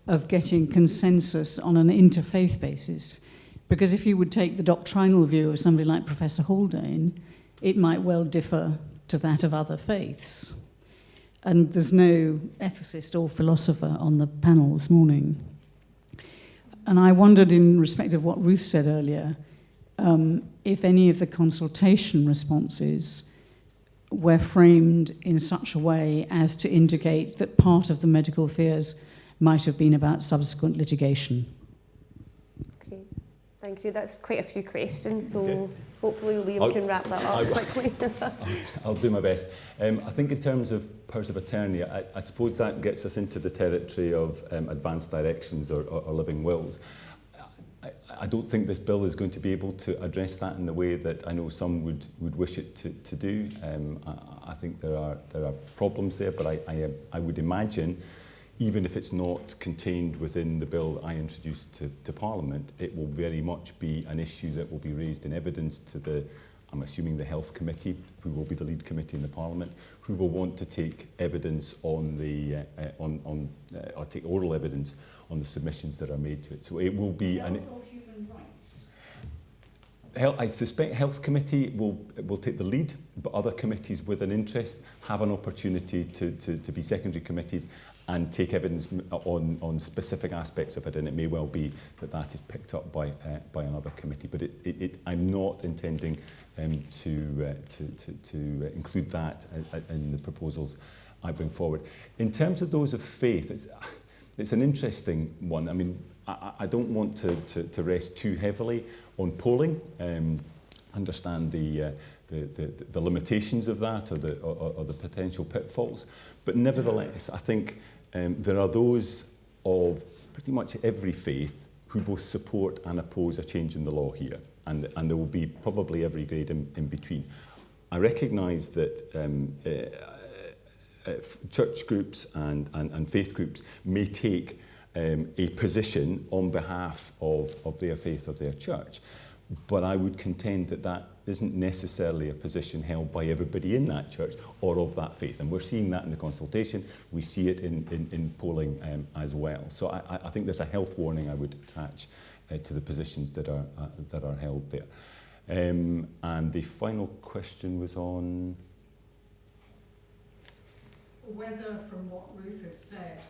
Speaker 8: of getting consensus on an interfaith basis? Because if you would take the doctrinal view of somebody like Professor Haldane, it might well differ to that of other faiths. And there's no ethicist or philosopher on the panel this morning. And I wondered, in respect of what Ruth said earlier, um, if any of the consultation responses were framed in such a way as to indicate that part of the medical fears might have been about subsequent litigation.
Speaker 1: Thank you. That's quite a few questions, so
Speaker 4: Okay.
Speaker 1: hopefully Liam
Speaker 4: I'll-
Speaker 1: can wrap that up
Speaker 4: I-
Speaker 1: quickly.
Speaker 4: I'll, *laughs* *laughs* I'll do my best. Um, I think in terms of powers of attorney, I, I suppose that gets us into the territory of um, advanced directions or, or, or living wills. I, I don't think this bill is going to be able to address that in the way that I know some would, would wish it to, to do. Um, I, I think there are, there are problems there, but I, I, I would imagine even if it's not contained within the bill I introduced to, to Parliament, it will very much be an issue that will be raised in evidence to the, I'm assuming the Health Committee, who will be the lead committee in the Parliament, who will want to take evidence on the, uh, on, on, uh, or take oral evidence on the submissions that are made to it. So it will be an...
Speaker 8: human rights?
Speaker 4: I suspect Health Committee will, will take the lead, but other committees with an interest have an opportunity to, to, to be secondary committees and take evidence uh, on, on specific aspects of it, and it may well be that that is picked up by, uh, by another committee. But it, it, it, I'm not intending um, to, uh, to, to, to include that uh, uh, in the proposals I bring forward. In terms of those of faith, it's, it's an interesting one. I mean, I, I don't want to, to, to rest too heavily on polling. Um, understand the, uh, the, the, the limitations of that or the, or, or the potential pitfalls. But nevertheless, I think um, there are those of pretty much every faith who both support and oppose a change in the law here. And, and there will be probably every grade in, in between. I recognise that um, uh, uh, church groups and, and, and faith groups may take um, a position on behalf of, of their faith of their church. But I would contend that that isn't necessarily a position held by everybody in that church or of that faith. And we're seeing that in the consultation. We see it in, in, in polling um, as well. So I, I think there's a health warning I would attach uh, to the positions that are, uh, that are held there. Um, and the final question was on...
Speaker 8: Whether, from what Ruth has said,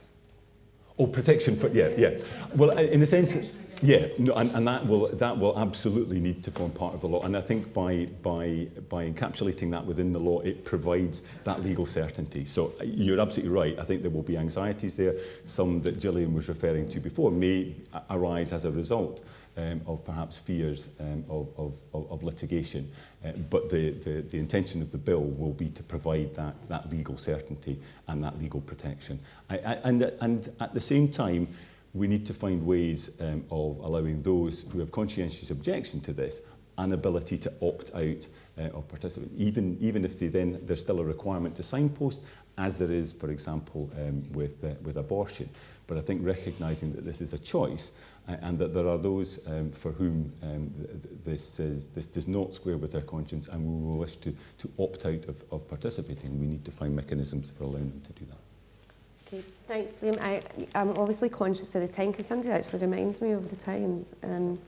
Speaker 4: Oh, protection for, yeah, yeah. Well, uh, in a sense, yeah, no, and, and that will that will absolutely need to form part of the law. And I think by by by encapsulating that within the law, it provides that legal certainty. So uh, you're absolutely right. I think there will be anxieties there. Some that Gillian was referring to before may arise as a result um, of perhaps fears um, of, of, of, of litigation. Uh, but the, the, the intention of the bill will be to provide that, that legal certainty and that legal protection. I, I, and, and at the same time, we need to find ways um, of allowing those who have conscientious objection to this an ability to opt out uh, or participate, even, even if they then, there's still a requirement to signpost, as there is, for example, um, with, uh, with abortion. But I think recognising that this is a choice and that there are those um, for whom um, th th this, is, this does not square with their conscience and we will wish to, to opt out of, of participating. We need to find mechanisms for allowing them to do that.
Speaker 1: Okay, thanks, Liam. I, I'm obviously conscious of the time. Can somebody actually remind me of the time? Um,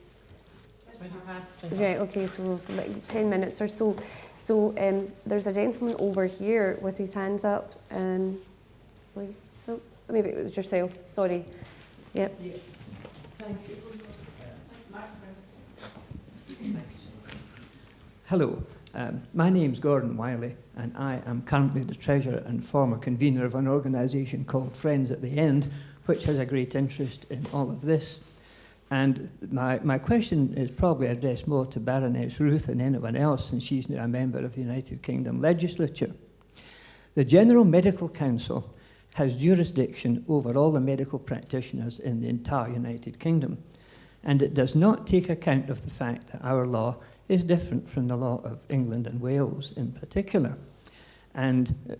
Speaker 1: right, okay, so like 10 minutes or so. So um, there's a gentleman over here with his hands up. Um, like, oh, maybe it was yourself, sorry. Yep.
Speaker 9: Hello. Um, my name's Gordon Wiley, and I am currently the treasurer and former convener of an organisation called Friends at the End, which has a great interest in all of this. And my, my question is probably addressed more to Baroness Ruth than anyone else, since she's now a member of the United Kingdom legislature. The General Medical Council has jurisdiction over all the medical practitioners in the entire United Kingdom, and it does not take account of the fact that our law is different from the law of England and Wales in particular. And uh,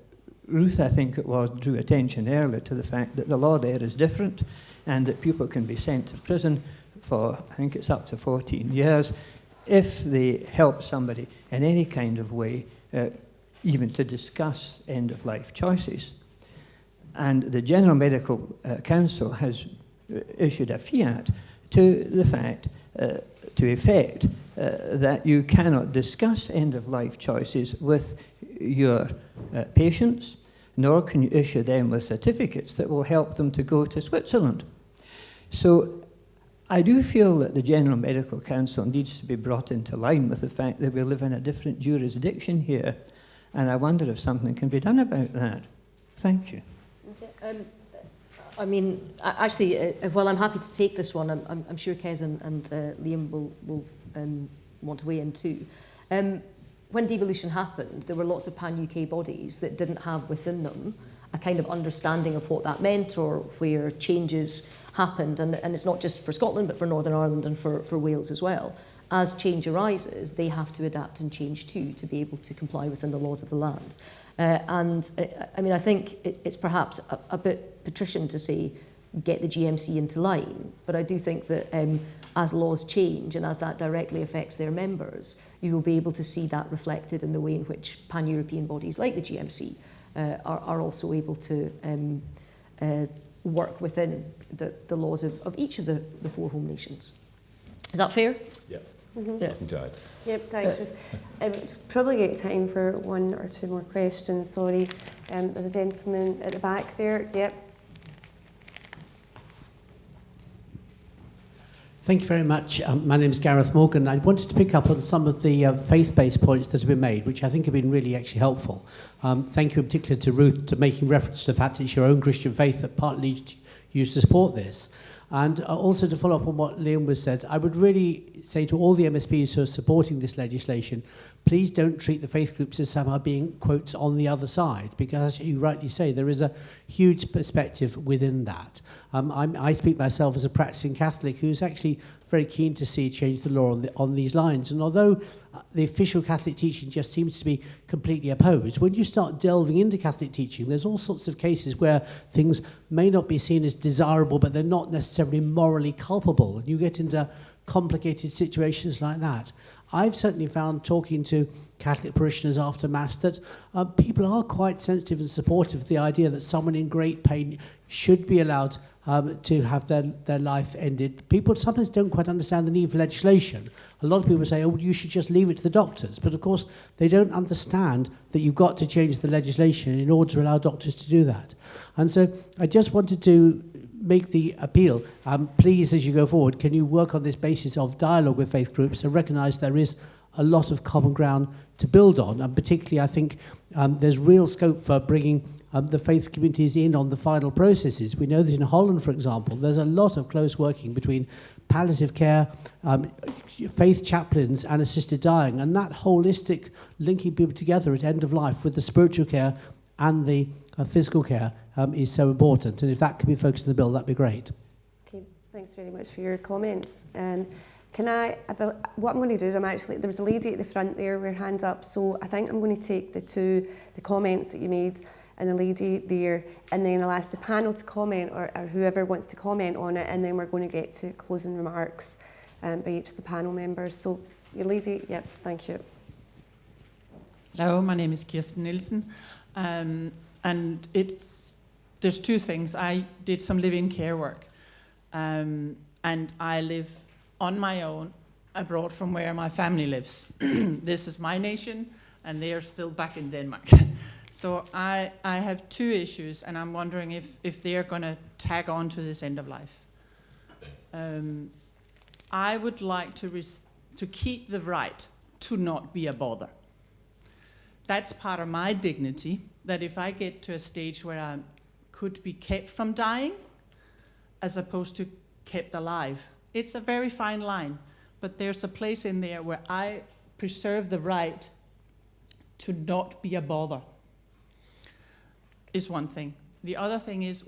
Speaker 9: Ruth, I think it was, drew attention earlier to the fact that the law there is different and that people can be sent to prison for, I think it's up to 14 years, if they help somebody in any kind of way, uh, even to discuss end of life choices. And the General Medical uh, Council has uh, issued a fiat to the fact, uh, to effect, uh, that you cannot discuss end of life choices with your uh, patients, nor can you issue them with certificates that will help them to go to Switzerland. So I do feel that the General Medical Council needs to be brought into line with the fact that we live in a different jurisdiction here, and I wonder if something can be done about that. Thank you.
Speaker 2: Um, I mean, actually, uh, while I'm happy to take this one, I'm, I'm, I'm sure Kez and, and uh, Liam will, will um, want to weigh in too. Um, when devolution happened, there were lots of pan-UK bodies that didn't have within them a kind of understanding of what that meant or where changes happened. And, and it's not just for Scotland, but for Northern Ireland and for, for Wales as well. As change arises, they have to adapt and change too to be able to comply within the laws of the land. Uh, and uh, I mean, I think it, it's perhaps a, a bit patrician to say, get the GMC into line. But I do think that um, as laws change and as that directly affects their members, you will be able to see that reflected in the way in which pan-European bodies like the GMC uh, are, are also able to um, uh, work within the, the laws of, of each of the, the four home nations. Is that fair?
Speaker 4: Yeah.
Speaker 1: Mm -hmm.
Speaker 4: yeah. Nothing to add.
Speaker 1: Yep, thanks. Uh, um, probably get time for one or two more questions, sorry. Um, there's a gentleman at the back there. Yep.
Speaker 10: Thank you very much. Um, my name is Gareth Morgan. I wanted to pick up on some of the uh, faith-based points that have been made, which I think have been really actually helpful. Um, thank you in particular to Ruth to making reference to the fact it's your own Christian faith that partly leads you to support this. And uh, also to follow up on what Liam was said, I would really say to all the MSPs who are supporting this legislation, please don't treat the faith groups as somehow being, quotes, on the other side, because as you rightly say, there is a huge perspective within that. Um, I'm, I speak myself as a practicing Catholic who's actually very keen to see change the law on, the, on these lines. And although uh, the official Catholic teaching just seems to be completely opposed, when you start delving into Catholic teaching, there's all sorts of cases where things may not be seen as desirable, but they're not necessarily morally culpable. And you get into complicated situations like that. I've certainly found talking to Catholic parishioners after Mass that uh, people are quite sensitive and supportive of the idea that someone in great pain should be allowed um, to have their, their life ended. People sometimes don't quite understand the need for legislation. A lot of people say, oh, you should just leave it to the doctors. But of course, they don't understand that you've got to change the legislation in order to allow doctors to do that. And so I just wanted to make the appeal. Um, please, as you go forward, can you work on this basis of dialogue with faith groups and recognise there is a lot of common ground to build on. And particularly, I think um, there's real scope for bringing um, the faith communities in on the final processes. We know that in Holland, for example, there's a lot of close working between palliative care, um, faith chaplains, and assisted dying. And that holistic linking people together at end of life with the spiritual care and the uh, physical care um, is so important. And if that can be focused in the bill, that'd be great.
Speaker 1: Okay, thanks very much for your comments. Um, can I, about, what I'm going to do is I'm actually, there was a lady at the front there with her hands up, so I think I'm going to take the two, the comments that you made and the lady there, and then I'll ask the panel to comment, or, or whoever wants to comment on it, and then we're going to get to closing remarks um, by each of the panel members. So, your lady, yep, thank you.
Speaker 11: Hello, my name is Kirsten Nielsen, um, and it's there's two things. I did some live-in care work, um, and I live on my own abroad from where my family lives. *clears throat* this is my nation, and they are still back in Denmark. *laughs* so I, I have two issues, and I'm wondering if, if they're going to tag on to this end of life. Um, I would like to, to keep the right to not be a bother. that's part of my dignity, that if I get to a stage where I could be kept from dying, as opposed to kept alive. It's a very fine line, but there's a place in there where I preserve the right to not be a bother, is one thing. The other thing is,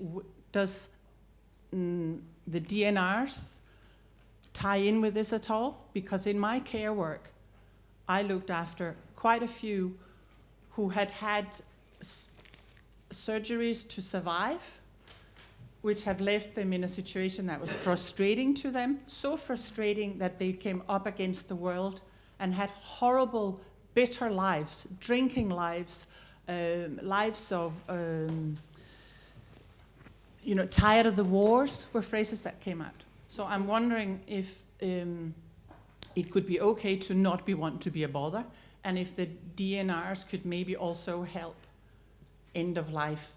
Speaker 11: does mm, the DNRs tie in with this at all? Because in my care work, I looked after quite a few who had had surgeries to survive, which have left them in a situation that was frustrating to them, so frustrating that they came up against the world and had horrible, bitter lives, drinking lives, um, lives of, um, you know, tired of the wars were phrases that came out. So I'm wondering if um, it could be okay to not be want to be a bother, and if the DNRs could maybe also help end of life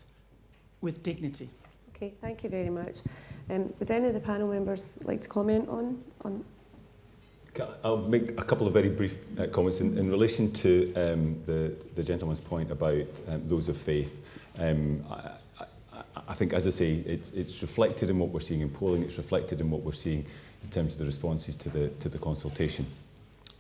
Speaker 11: with dignity.
Speaker 1: Okay, thank you very much. Um, would any of the panel members like to comment on? on
Speaker 4: I'll make a couple of very brief uh, comments in, in relation to um, the, the gentleman's point about um, those of faith. Um, I, I, I think, as I say, it's, it's reflected in what we're seeing in polling, it's reflected in what we're seeing in terms of the responses to the, to the consultation.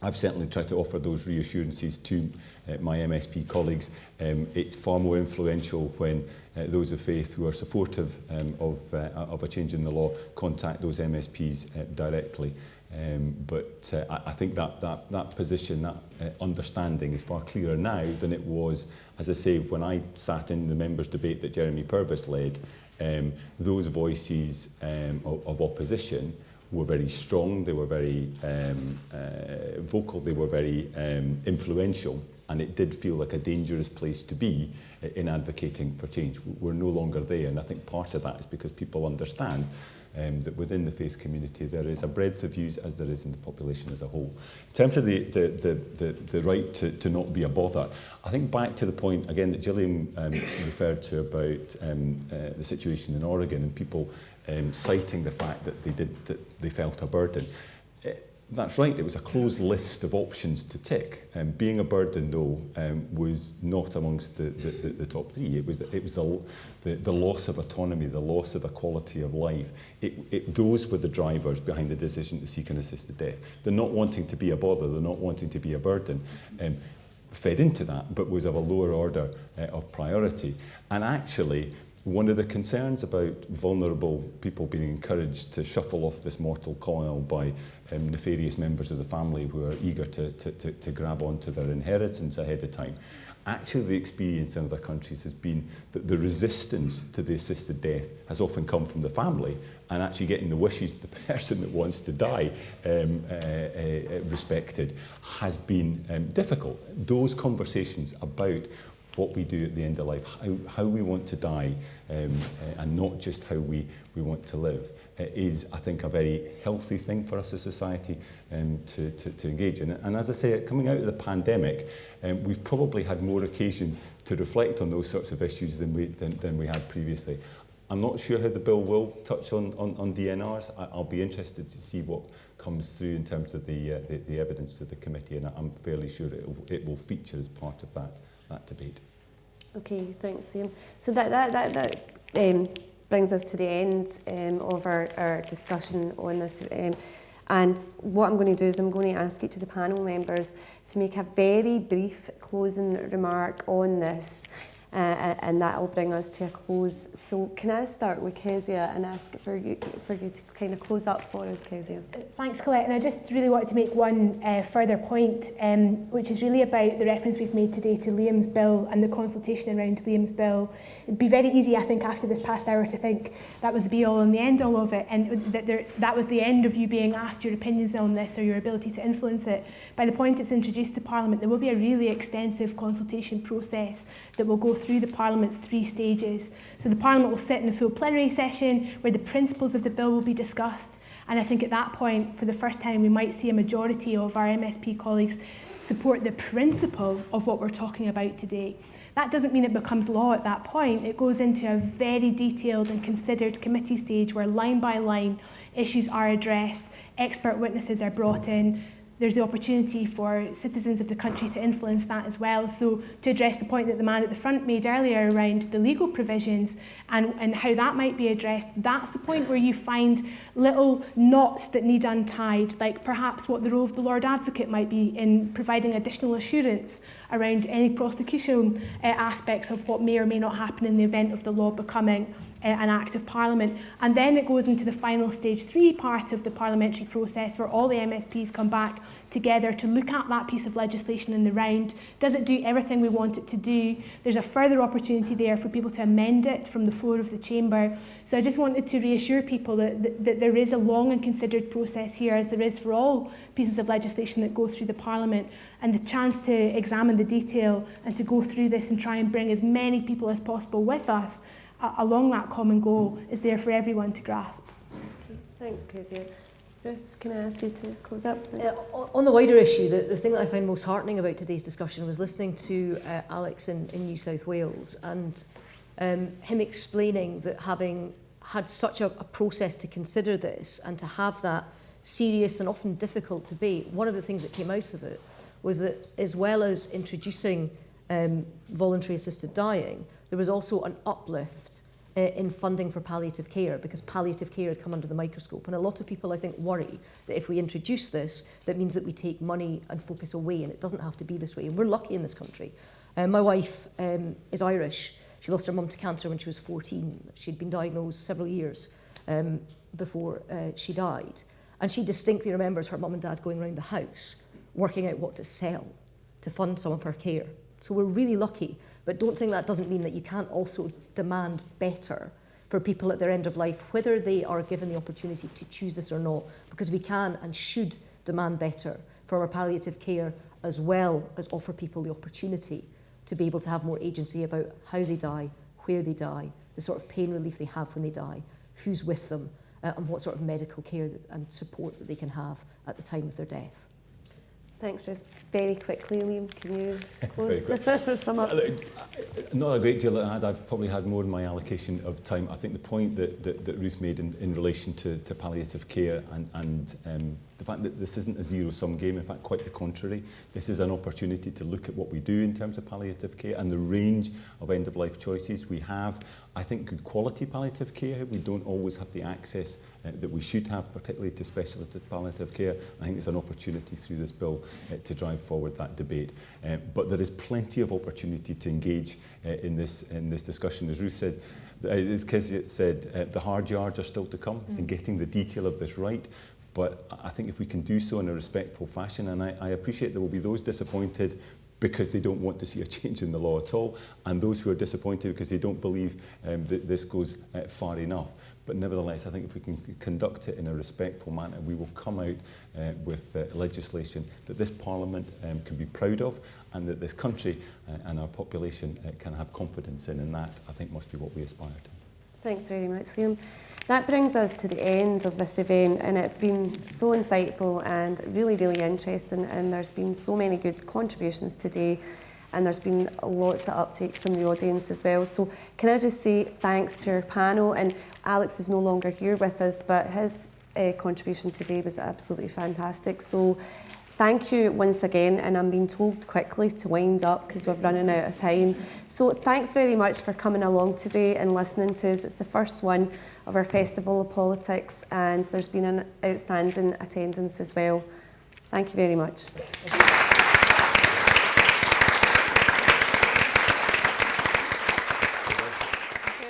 Speaker 4: I've certainly tried to offer those reassurances to uh, my MSP colleagues. Um, it's far more influential when uh, those of faith who are supportive um, of, uh, of a change in the law contact those MSPs uh, directly. Um, but uh, I, think that, that, that position, that uh, understanding is far clearer now than it was, as I say, when I sat in the members' debate that Jeremy Purvis led, um, those voices um, of, of opposition were very strong, they were very um, uh, vocal, they were very um, influential, and it did feel like a dangerous place to be in advocating for change. We're no longer there, and I think part of that is because people understand um, that within the faith community there is a breadth of views as there is in the population as a whole. In terms of the, the, the, the, the right to, to not be a bother, I think back to the point again that Gillian um, referred to about um, uh, the situation in Oregon and people um, citing the fact that they did that they felt a burden. Uh, that's right, it was a closed list of options to tick. Um, being a burden, though, um, was not amongst the, the, the, the top three. It was, it was the, the, the loss of autonomy, the loss of a quality of life. It, it, those were the drivers behind the decision to seek an assisted death. They're not wanting to be a bother, they're not wanting to be a burden. Um, fed into that, but was of a lower order uh, of priority. And actually, one of the concerns about vulnerable people being encouraged to shuffle off this mortal coil by um, nefarious members of the family who are eager to, to, to, to grab onto their inheritance ahead of time. Actually, the experience in other countries has been that the resistance to the assisted death has often come from the family and actually getting the wishes of the *laughs* person that wants to die um, uh, uh, respected has been um, difficult. Those conversations about what we do at the end of life, how, how we want to die, um, uh, and not just how we, we want to live, uh, is, I think, a very healthy thing for us as society um, to, to, to engage in. And as I say, coming out of the pandemic, um, we've probably had more occasion to reflect on those sorts of issues than we, than, than we had previously. I'm not sure how the bill will touch on, on, on DNRs. I, I'll be interested to see what comes through in terms of the, uh, the, the evidence to the committee, and I'm fairly sure it will, it will feature as part of that, that debate.
Speaker 1: Okay, thanks, Liam. So that, that, that, that um, brings us to the end um, of our, our discussion on this. Um, and what I'm going to do is I'm going to ask each of the panel members to make a very brief closing remark on this uh, and that will bring us to a close. So can I start with Kezia and ask for you, for you to kind of close up for us, Kezia?
Speaker 3: Thanks, Colette. And I just really wanted to make one uh, further point, um, which is really about the reference we've made today to Liam's bill and the consultation around Liam's bill. It'd be very easy, I think, after this past hour to think that was the be-all and the end-all of it, and that there, that was the end of you being asked your opinions on this or your ability to influence it. By the point it's introduced to Parliament, there will be a really extensive consultation process that will go through the Parliament's three stages. So the Parliament will sit in a full plenary session where the principles of the bill will be discussed. And I think at that point, for the first time, we might see a majority of our MSP colleagues support the principle of what we're talking about today. That doesn't mean it becomes law at that point. It goes into a very detailed and considered committee stage where line by line issues are addressed, expert witnesses are brought in, there's the opportunity for citizens of the country to influence that as well. So to address the point that the man at the front made earlier around the legal provisions and, and how that might be addressed, that's the point where you find little knots that need untied, like perhaps what the role of the Lord Advocate might be in providing additional assurance around any prosecution uh, aspects of what may or may not happen in the event of the law becoming an act of parliament. And then it goes into the final stage three part of the parliamentary process where all the MSPs come back together to look at that piece of legislation in the round. Does it do everything we want it to do? There's a further opportunity there for people to amend it from the floor of the chamber. So I just wanted to reassure people that, that, that there is a long and considered process here, as there is for all pieces of legislation that go through the Parliament, and the chance to examine the detail and to go through this and try and bring as many people as possible with us along that common goal is there for everyone to grasp.
Speaker 1: Okay, thanks, Kezia. Ruth, can I ask you to close up?
Speaker 2: Uh, on the wider issue, the, the thing that I find most heartening about today's discussion was listening to uh, Alex in, in New South Wales and um, him explaining that having had such a, a process to consider this and to have that serious and often difficult debate, one of the things that came out of it was that as well as introducing um, voluntary assisted dying, there was also an uplift uh, in funding for palliative care because palliative care had come under the microscope. And a lot of people, I think, worry that if we introduce this, that means that we take money and focus away, and it doesn't have to be this way. And we're lucky in this country. Uh, my wife um, is Irish. She lost her mum to cancer when she was 14. She'd been diagnosed several years um, before uh, she died. And she distinctly remembers her mum and dad going around the house working out what to sell to fund some of her care. So we're really lucky, but don't think that doesn't mean that you can't also demand better for people at their end of life, whether they are given the opportunity to choose this or not, because we can and should demand better for our palliative care as well as offer people the opportunity to be able to have more agency about how they die, where they die, the sort of pain relief they have when they die, who's with them, uh, and what sort of medical care and support that they can have at the time of their death.
Speaker 1: Thanks, Ruth. Very quickly, Liam, can you *laughs* close? *laughs* sum up?
Speaker 4: Not a great deal to add. I've probably had more than my allocation of time. I think the point that, that, that Ruth made in, in relation to, to palliative care and, and um, the fact that this isn't a zero-sum game, in fact, quite the contrary. This is an opportunity to look at what we do in terms of palliative care and the range of end-of-life choices. We have, I think, good quality palliative care. We don't always have the access uh, that we should have, particularly to specialist palliative care. I think it's an opportunity through this bill uh, to drive forward that debate. Uh, but there is plenty of opportunity to engage uh, in, this, in this discussion. As Ruth said, uh, as Kezia said, uh, the hard yards are still to come mm. in getting the detail of this right. But I think if we can do so in a respectful fashion, and I, I appreciate there will be those disappointed because they don't want to see a change in the law at all, and those who are disappointed because they don't believe um, that this goes uh, far enough. But nevertheless, I think if we can conduct it in a respectful manner, we will come out uh, with uh, legislation that this Parliament um, can be proud of and that this country uh, and our population uh, can have confidence in. And that, I think, must be what we aspire to.
Speaker 1: Thanks very much, Liam. That brings us to the end of this event and it's been so insightful and really, really interesting and there's been so many good contributions today. And there's been lots of uptake from the audience as well. So can I just say thanks to our panel and Alex is no longer here with us but his uh, contribution today was absolutely fantastic. So thank you once again and I'm being told quickly to wind up because we're running out of time. So thanks very much for coming along today and listening to us. It's the first one of our Festival of Politics and there's been an outstanding attendance as well. Thank you very much.